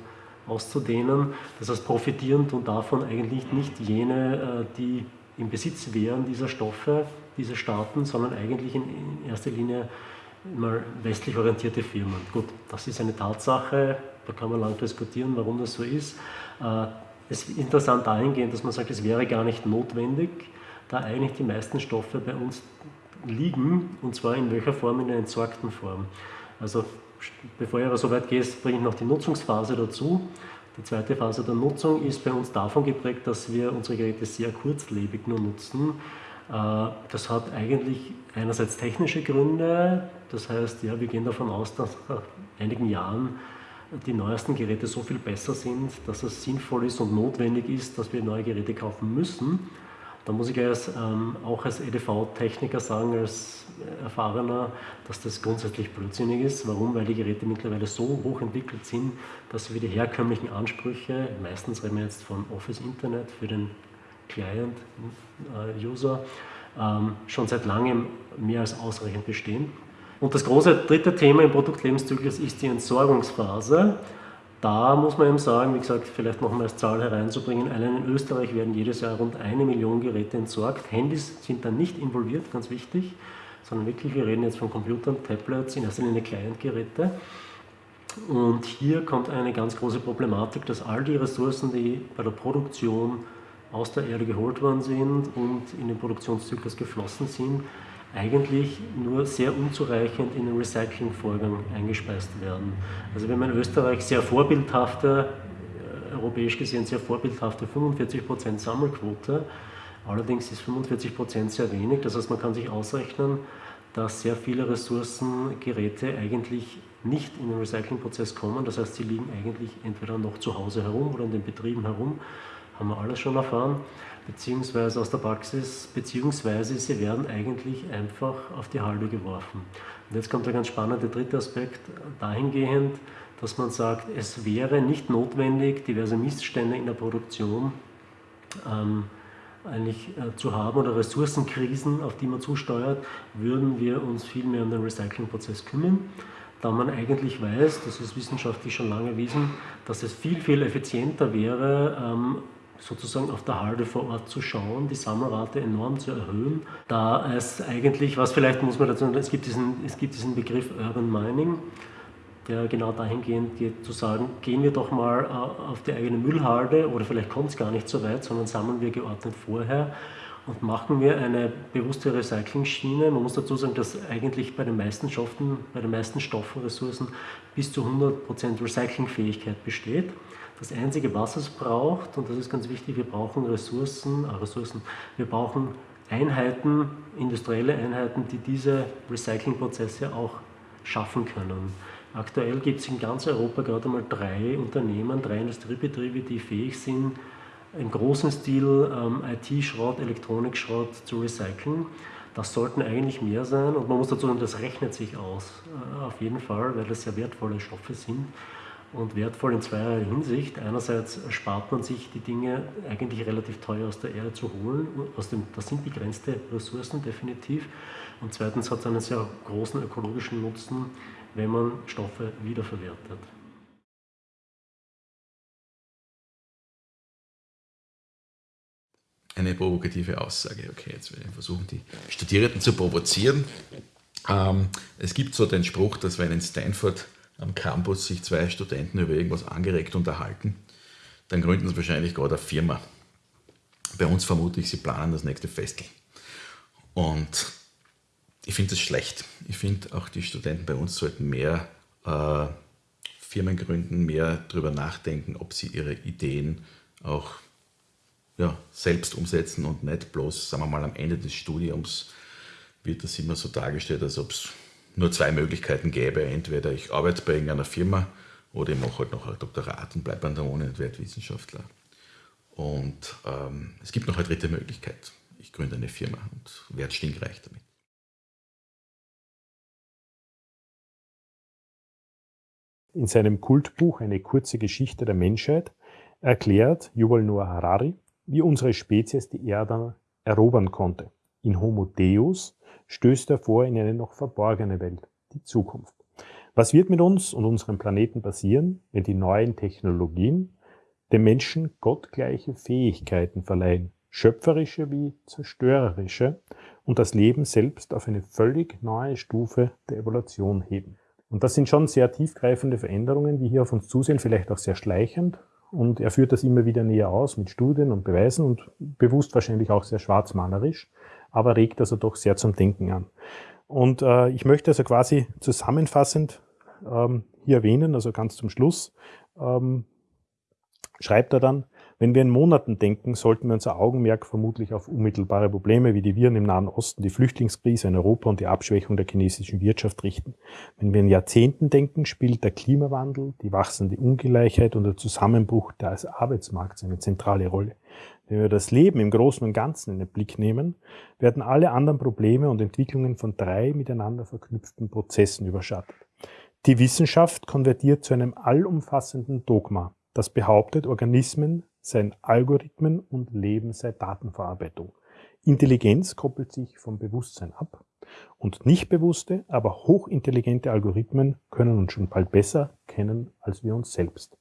auszudehnen. Das heißt, profitieren tun davon eigentlich nicht jene, äh, die im Besitz wären dieser Stoffe, diese Staaten, sondern eigentlich in, erster Linie mal westlich orientierte Firmen. Gut, das ist eine Tatsache, da kann man lang diskutieren, warum das so ist. Äh, es ist interessant dahingehend, dass man sagt, es wäre gar nicht notwendig, da eigentlich die meisten Stoffe bei uns liegen, und zwar in welcher Form? In der entsorgten Form. Also bevor ich aber so weit gehe, bringe ich noch die Nutzungsphase dazu. Die zweite Phase der Nutzung ist bei uns davon geprägt, dass wir unsere Geräte sehr kurzlebig nur nutzen. Äh, das hat eigentlich einerseits technische Gründe, das heißt, ja, wir gehen davon aus, dass nach einigen Jahren die neuesten Geräte so viel besser sind, dass es sinnvoll ist und notwendig ist, dass wir neue Geräte kaufen müssen. Da muss ich als, ähm, auch als EDV-Techniker sagen, als Erfahrener, dass das grundsätzlich blödsinnig ist. Warum? Weil die Geräte mittlerweile so hoch entwickelt sind, dass sie die herkömmlichen Ansprüche, meistens reden wir jetzt von Office Internet für den Client-User, äh, ähm, schon seit langem mehr als ausreichend bestehen. Und das große dritte Thema im Produktlebenszyklus ist die Entsorgungsphase. Da muss man eben sagen, wie gesagt, vielleicht noch mal als Zahl hereinzubringen, allein in Österreich werden jedes Jahr rund eine Million Geräte entsorgt. Handys sind da nicht involviert, ganz wichtig, sondern wirklich, wir reden jetzt von Computern, Tablets, in erster Linie Client-Geräte. Und hier kommt eine ganz große Problematik, dass all die Ressourcen, die bei der Produktion aus der Erde geholt worden sind und in den Produktionszyklus geflossen sind, eigentlich nur sehr unzureichend in den Recyclingvorgang eingespeist werden. Also wenn man Österreich sehr vorbildhafte, äh, europäisch gesehen sehr vorbildhafte 45% Sammelquote, allerdings ist 45% sehr wenig, das heißt man kann sich ausrechnen, dass sehr viele Ressourcen, Geräte eigentlich nicht in den Recyclingprozess kommen, das heißt sie liegen eigentlich entweder noch zu Hause herum oder in den Betrieben herum, haben wir alles schon erfahren beziehungsweise aus der Praxis, beziehungsweise sie werden eigentlich einfach auf die Halde geworfen. Und jetzt kommt der ganz spannende dritte Aspekt dahingehend, dass man sagt, es wäre nicht notwendig, diverse Missstände in der Produktion ähm, eigentlich äh, zu haben oder Ressourcenkrisen, auf die man zusteuert, würden wir uns viel mehr um den Recyclingprozess kümmern da man eigentlich weiß, das ist wissenschaftlich schon lange erwiesen, dass es viel, viel effizienter wäre, ähm, sozusagen auf der Halde vor Ort zu schauen, die Sammelrate enorm zu erhöhen, da es eigentlich, was vielleicht muss man dazu sagen, es gibt diesen, es gibt diesen Begriff Urban Mining, der genau dahingehend geht, zu sagen, gehen wir doch mal äh, auf die eigene Müllhalde oder vielleicht kommt es gar nicht so weit, sondern sammeln wir geordnet vorher und machen wir eine bewusste Recycling-Schiene. Man muss dazu sagen, dass eigentlich bei den meisten Stoffen, bei den meisten Stoffen, Ressourcen bis zu 100% Recyclingfähigkeit besteht. Das Einzige, was es braucht, und das ist ganz wichtig, wir brauchen Ressourcen, äh Ressourcen wir brauchen Einheiten, industrielle Einheiten, die diese Recyclingprozesse auch schaffen können. Aktuell gibt es in ganz Europa gerade mal drei Unternehmen, drei Industriebetriebe, die fähig sind, im großen Stil ähm, IT-Schrott, Elektronikschrott zu recyceln. Das sollten eigentlich mehr sein und man muss dazu sagen, das rechnet sich aus, äh, auf jeden Fall, weil das sehr wertvolle Stoffe sind und wertvoll in zweierlei Hinsicht. Einerseits spart man sich die Dinge eigentlich relativ teuer aus der Erde zu holen. Aus dem, das sind begrenzte Ressourcen definitiv. Und zweitens hat es einen sehr großen ökologischen Nutzen, wenn man Stoffe wiederverwertet. Eine provokative Aussage. Okay, jetzt werde ich versuchen, die Studierenden zu provozieren. Ähm, es gibt so den Spruch, dass wenn in Stanford am Campus sich zwei Studenten über irgendwas angeregt unterhalten, dann gründen sie wahrscheinlich gerade eine Firma. Bei uns vermute ich, sie planen das nächste Festel. Und ich finde das schlecht. Ich finde auch die Studenten bei uns sollten mehr äh, Firmen gründen, mehr darüber nachdenken, ob sie ihre Ideen auch ja, selbst umsetzen und nicht bloß, sagen wir mal, am Ende des Studiums wird das immer so dargestellt, als ob es nur zwei Möglichkeiten gäbe. Entweder ich arbeite bei irgendeiner Firma oder ich mache halt noch ein Doktorat und bleibe an der Uni und werde Wissenschaftler. Und ähm, es gibt noch eine dritte Möglichkeit. Ich gründe eine Firma und werde stinkreich damit. In seinem Kultbuch Eine kurze Geschichte der Menschheit erklärt Yuval Noah Harari, wie unsere Spezies die Erde erobern konnte. In Homo Deus stößt er vor in eine noch verborgene Welt, die Zukunft. Was wird mit uns und unserem Planeten passieren, wenn die neuen Technologien dem Menschen gottgleiche Fähigkeiten verleihen, schöpferische wie zerstörerische, und das Leben selbst auf eine völlig neue Stufe der Evolution heben? Und das sind schon sehr tiefgreifende Veränderungen, die hier auf uns zusehen, vielleicht auch sehr schleichend. Und er führt das immer wieder näher aus mit Studien und Beweisen und bewusst wahrscheinlich auch sehr schwarzmalerisch aber regt also doch sehr zum Denken an. Und äh, ich möchte also quasi zusammenfassend ähm, hier erwähnen, also ganz zum Schluss, ähm, schreibt er dann, wenn wir in Monaten denken, sollten wir unser Augenmerk vermutlich auf unmittelbare Probleme wie die Viren im Nahen Osten, die Flüchtlingskrise in Europa und die Abschwächung der chinesischen Wirtschaft richten. Wenn wir in Jahrzehnten denken, spielt der Klimawandel, die wachsende Ungleichheit und der Zusammenbruch des Arbeitsmarkts eine zentrale Rolle. Wenn wir das Leben im Großen und Ganzen in den Blick nehmen, werden alle anderen Probleme und Entwicklungen von drei miteinander verknüpften Prozessen überschattet. Die Wissenschaft konvertiert zu einem allumfassenden Dogma, das behauptet, Organismen seien Algorithmen und Leben sei Datenverarbeitung. Intelligenz koppelt sich vom Bewusstsein ab und nicht bewusste, aber hochintelligente Algorithmen können uns schon bald besser kennen als wir uns selbst.